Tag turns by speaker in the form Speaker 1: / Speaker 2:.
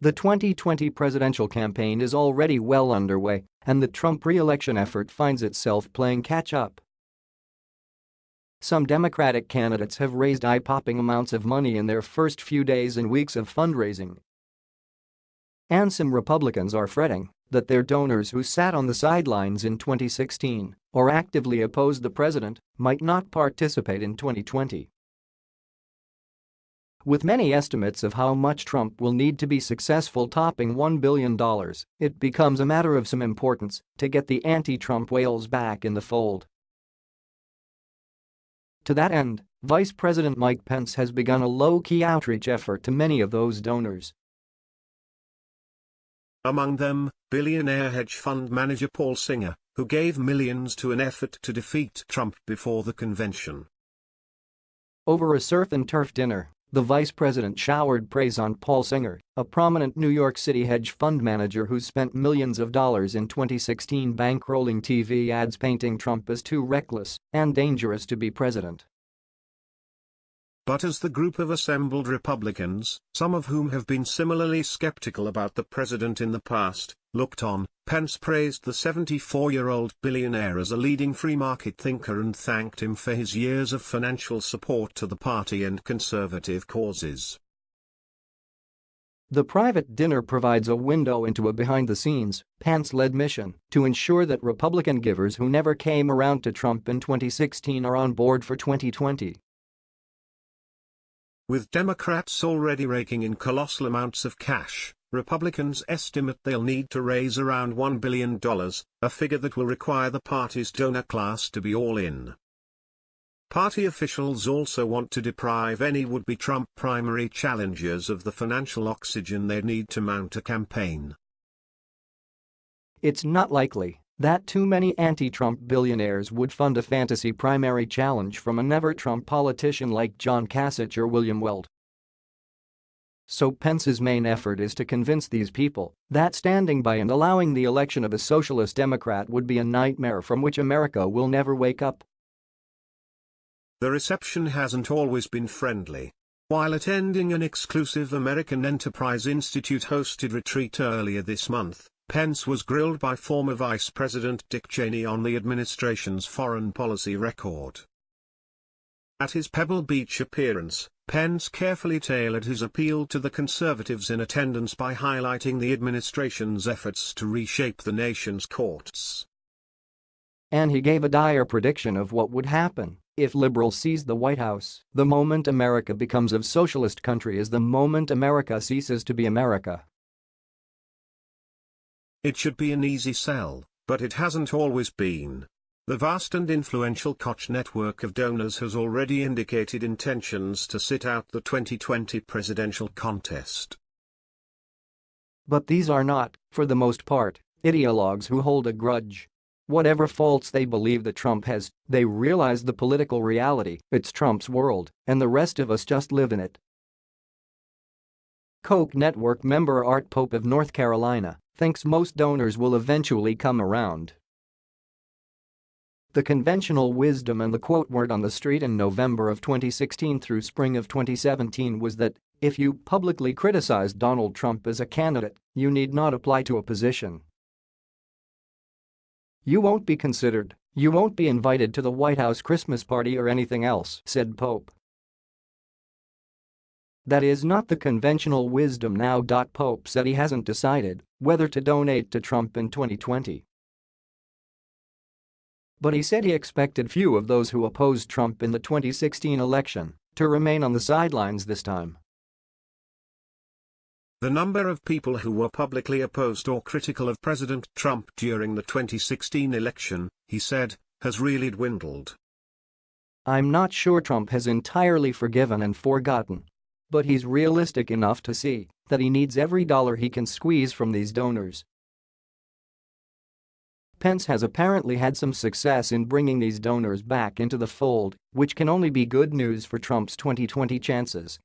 Speaker 1: The 2020 presidential campaign is already well underway, and the Trump re-election effort finds itself playing catch-up. Some Democratic candidates have raised eye-popping amounts of money in their first few days and weeks of fundraising. And some Republicans are fretting that their donors who sat on the sidelines in 2016 or actively opposed the president might not participate in 2020. With many estimates of how much Trump will need to be successful topping $1 billion, it becomes a matter of some importance to get the anti-Trump whales back in the fold. To that end, Vice President Mike Pence has begun a low-key outreach effort to many of those donors.
Speaker 2: Among them, billionaire hedge fund manager Paul Singer, who gave millions to an effort to defeat Trump before the convention.
Speaker 1: Over a surf and turf dinner, the vice president showered praise on Paul Singer, a prominent New York City hedge fund manager who spent millions of dollars in 2016 bankrolling TV ads painting Trump as too reckless and dangerous to be president.
Speaker 2: But as the group of assembled Republicans, some of whom have been similarly skeptical about the president in the past, looked on, Pence praised the 74-year-old billionaire as a leading free market thinker and thanked him for his years of financial support to the party and conservative causes.
Speaker 1: The private dinner provides a window into a behind-the-scenes, Pence-led mission to ensure that Republican givers who never came around to Trump in 2016 are on board for 2020.
Speaker 2: With Democrats already raking in colossal amounts of cash, Republicans estimate they'll need to raise around $1 billion, a figure that will require the party's donor class to be all in. Party officials also want to deprive any would-be Trump primary challengers of the financial oxygen they need to mount a campaign.
Speaker 1: It's not likely that too many anti-Trump billionaires would fund a fantasy primary challenge from a never-Trump politician like John Kasich or William Weld. So Pence's main effort is to convince these people that standing by and allowing the election of a socialist Democrat would be a nightmare from which America will never wake up.
Speaker 2: The reception hasn't always been friendly. While attending an exclusive American Enterprise Institute hosted retreat earlier this month, Pence was grilled by former Vice President Dick Cheney on the administration's foreign policy record. At his Pebble Beach appearance, Pence carefully tailored his appeal to the conservatives in attendance by highlighting the administration's efforts to reshape the nation's courts.
Speaker 1: And he gave a dire prediction of what would happen if liberals seized the White House. The moment America becomes a socialist country is the moment America ceases to be America.
Speaker 2: It should be an easy sell, but it hasn't always been. The vast and influential Koch network of donors has already indicated intentions to sit out the 2020 presidential contest.
Speaker 1: But these are not, for the most part, ideologues who hold a grudge. Whatever faults they believe that Trump has, they realize the political reality, it's Trump's world, and the rest of us just live in it. Koch network member Art Pope of North Carolina thinks most donors will eventually come around the conventional wisdom and the quote word on the street in November of 2016 through spring of 2017 was that if you publicly criticize Donald Trump as a candidate, you need not apply to a position. You won't be considered, you won't be invited to the White House Christmas party or anything else, said Pope. That is not the conventional wisdom now. Pope said he hasn't decided whether to donate to Trump in 2020. But he said he expected few of those who opposed Trump in the 2016 election to remain on the sidelines this time.
Speaker 2: The number of people who were publicly opposed or critical of President Trump during the 2016 election, he said, has really dwindled.
Speaker 1: I'm not sure Trump has entirely forgiven and forgotten. But he's realistic enough to see that he needs every dollar he can squeeze from these donors Pence has apparently had some success in bringing these donors back into the fold, which can only be good news for Trump's 2020 chances.